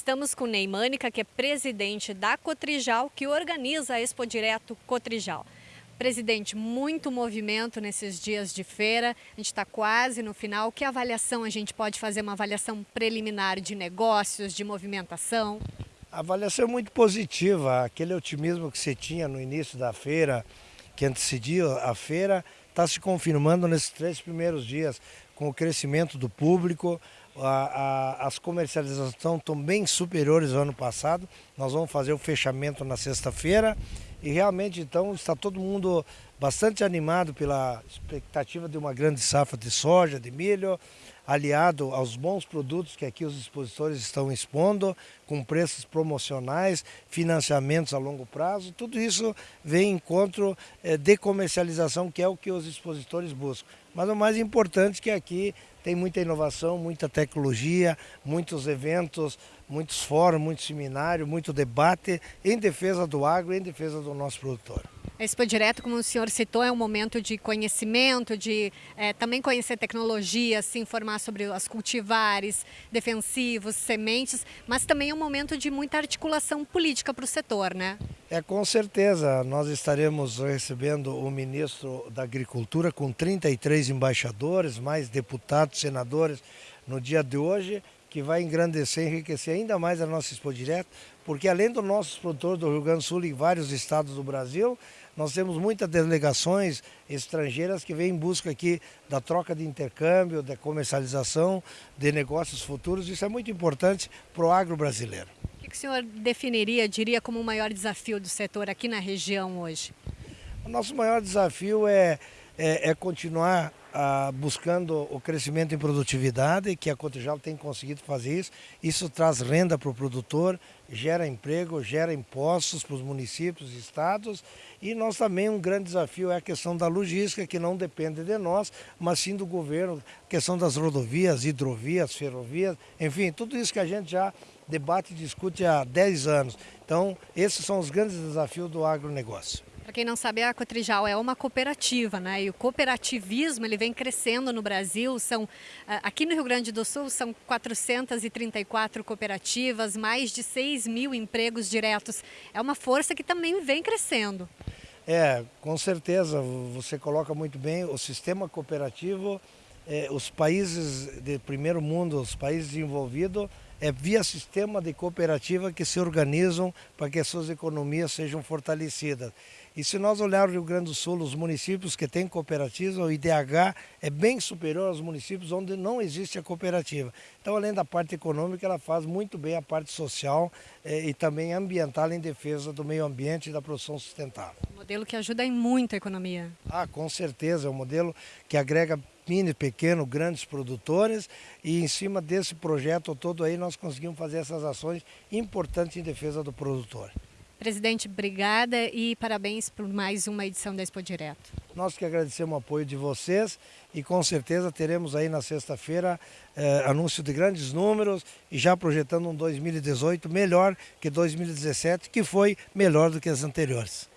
falamos com Ney Mânica, que é presidente da Cotrijal, que organiza a Expo Direto Cotrijal. Presidente, muito movimento nesses dias de feira, a gente está quase no final. Que avaliação a gente pode fazer, uma avaliação preliminar de negócios, de movimentação? A avaliação é muito positiva, aquele otimismo que você tinha no início da feira, que antecedia a feira, está se confirmando nesses três primeiros dias, com o crescimento do público, a, a, as comercializações estão bem superiores ao ano passado. Nós vamos fazer o fechamento na sexta-feira e realmente então está todo mundo bastante animado pela expectativa de uma grande safra de soja, de milho, aliado aos bons produtos que aqui os expositores estão expondo, com preços promocionais, financiamentos a longo prazo, tudo isso vem em encontro é, de comercialização, que é o que os expositores buscam. Mas o mais importante é que aqui tem muita inovação, muita tecnologia, muitos eventos, muitos fóruns, muito seminário, muito debate em defesa do agro em defesa do nosso produtor. A Expo Direto, como o senhor citou, é um momento de conhecimento, de é, também conhecer tecnologia, se informar sobre as cultivares, defensivos, sementes, mas também é um momento de muita articulação política para o setor, né? É, com certeza. Nós estaremos recebendo o ministro da Agricultura com 33 embaixadores, mais deputados, senadores no dia de hoje que vai engrandecer enriquecer ainda mais a nossa Expo Direto, porque além dos nossos produtores do Rio Grande do Sul e vários estados do Brasil, nós temos muitas delegações estrangeiras que vêm em busca aqui da troca de intercâmbio, da comercialização de negócios futuros. Isso é muito importante para o agro brasileiro. O que o senhor definiria, diria, como o maior desafio do setor aqui na região hoje? O nosso maior desafio é, é, é continuar ah, buscando o crescimento em produtividade, que a Cotijal tem conseguido fazer isso. Isso traz renda para o produtor, gera emprego, gera impostos para os municípios e estados. E nós também, um grande desafio é a questão da logística, que não depende de nós, mas sim do governo, questão das rodovias, hidrovias, ferrovias, enfim, tudo isso que a gente já debate e discute há 10 anos. Então, esses são os grandes desafios do agronegócio. Para quem não sabe, a Cotrijal é uma cooperativa, né? E o cooperativismo ele vem crescendo no Brasil. São ah, aqui no Rio Grande do Sul são 434 cooperativas, mais de 6 mil empregos diretos. É uma força que também vem crescendo. É, com certeza. Você coloca muito bem o sistema cooperativo. É, os países de primeiro mundo, os países desenvolvidos, é via sistema de cooperativa que se organizam para que as suas economias sejam fortalecidas. E se nós olharmos o Rio Grande do Sul, os municípios que têm cooperativa, o IDH é bem superior aos municípios onde não existe a cooperativa. Então, além da parte econômica, ela faz muito bem a parte social eh, e também ambiental em defesa do meio ambiente e da produção sustentável. Um modelo que ajuda em muito a economia. Ah, com certeza, é um modelo que agrega mini, pequeno, grandes produtores e em cima desse projeto todo aí nós conseguimos fazer essas ações importantes em defesa do produtor. Presidente, obrigada e parabéns por mais uma edição da Expo Direto. Nós que agradecemos o apoio de vocês e com certeza teremos aí na sexta-feira eh, anúncio de grandes números e já projetando um 2018 melhor que 2017, que foi melhor do que as anteriores.